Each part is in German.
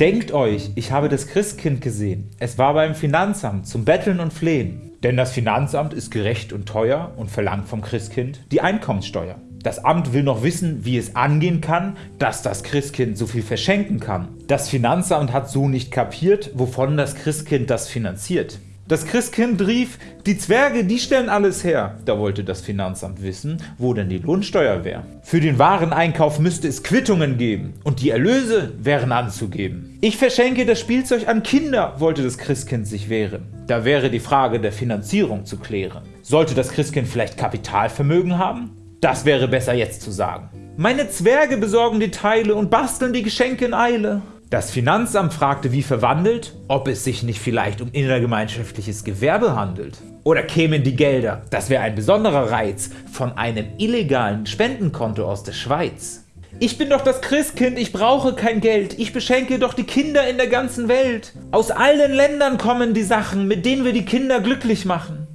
Denkt euch, ich habe das Christkind gesehen. Es war beim Finanzamt zum Betteln und Flehen. Denn das Finanzamt ist gerecht und teuer und verlangt vom Christkind die Einkommenssteuer. Das Amt will noch wissen, wie es angehen kann, dass das Christkind so viel verschenken kann. Das Finanzamt hat so nicht kapiert, wovon das Christkind das finanziert. Das Christkind rief, die Zwerge, die stellen alles her. Da wollte das Finanzamt wissen, wo denn die Lohnsteuer wäre. Für den Wareneinkauf müsste es Quittungen geben und die Erlöse wären anzugeben. Ich verschenke das Spielzeug an Kinder, wollte das Christkind sich wehren. Da wäre die Frage der Finanzierung zu klären. Sollte das Christkind vielleicht Kapitalvermögen haben? Das wäre besser jetzt zu sagen. Meine Zwerge besorgen die Teile und basteln die Geschenke in Eile. Das Finanzamt fragte wie verwandelt, ob es sich nicht vielleicht um innergemeinschaftliches Gewerbe handelt. Oder kämen die Gelder, das wäre ein besonderer Reiz, von einem illegalen Spendenkonto aus der Schweiz. Ich bin doch das Christkind, ich brauche kein Geld, ich beschenke doch die Kinder in der ganzen Welt. Aus allen Ländern kommen die Sachen, mit denen wir die Kinder glücklich machen.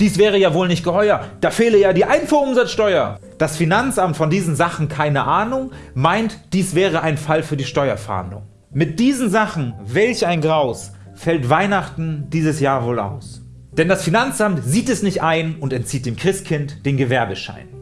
Dies wäre ja wohl nicht geheuer, da fehle ja die Einfuhrumsatzsteuer. Das Finanzamt von diesen Sachen keine Ahnung, meint, dies wäre ein Fall für die Steuerfahndung. Mit diesen Sachen, welch ein Graus, fällt Weihnachten dieses Jahr wohl aus. Denn das Finanzamt sieht es nicht ein und entzieht dem Christkind den Gewerbeschein.